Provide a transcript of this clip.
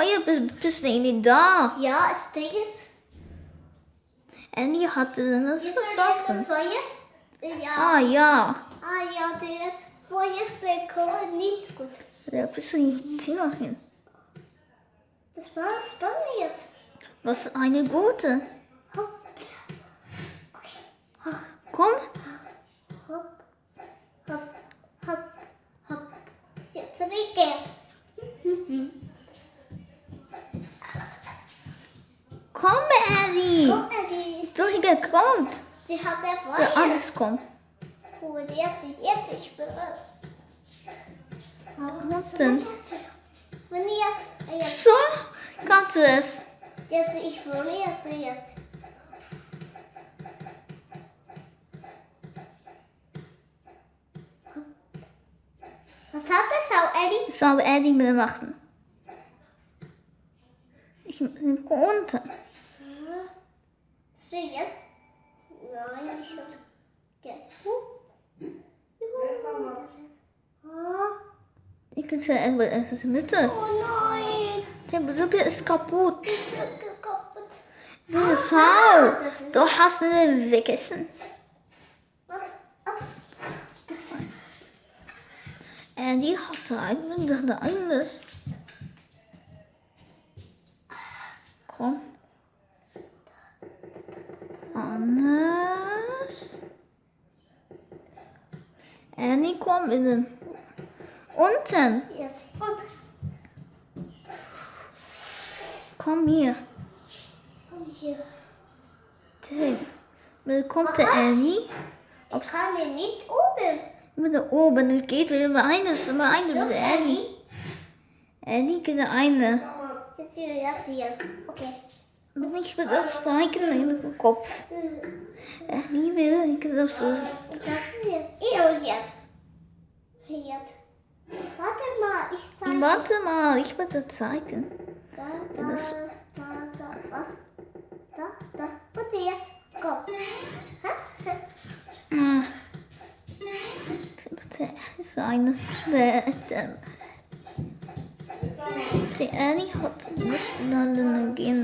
Feuer bis, bis nicht da. Ja, es steht. Annie hatte das Jetzt ist versoffen. Feuer. Ja. Ah ja. Ah ja, das Feuer steht nicht gut. Da bist du nicht hin. Das war spannend. Was ist eine gute? Hopp, Komm. hopp, hopp, hopp, hopp. Jetzt rieche. Annie. Guck mal, die ist. Kommt. Sie hat der Ja, alles kommt. Gut, jetzt, jetzt, ich bin. Was denn? Wenn jetzt, jetzt, So kannst du es. jetzt, ich will jetzt, jetzt. Was hat das auch, Eddie? Ich soll Annie mir machen. Ich bin unten. Sieh jetzt? Nein, ich. Ja. Huh. Juhu. Ah. Ich kann sagen, es ist Mitte. Oh nein. Der Brücke ist kaputt. Ich bin kaputt. Das ist Hau. das ist- Du hast ihn vergessen. Ah, ah. Andy hatte eigentlich alles. Annie, komm in den. Unten. Komm hier. komm hier. Ding. Dann kommt der Annie. Ich kann ihn nicht oben. Mit da oben. Es geht wieder über eine. Ist immer eine mit Los, der Annie. Annie geht eine. Jetzt hier. Okay. Bin ich mit das Steigen in den Kopf. Annie will ich das so. Das ist jetzt. Ich jetzt. Jetzt. Warte mal, ich zeige. Warte mal, ich das zeigen. Da, da, das- da, da, was? Da, da. Und jetzt. Go. Ah. Bitte, ist eine Schwerte. Die Annie hat miteinander gehen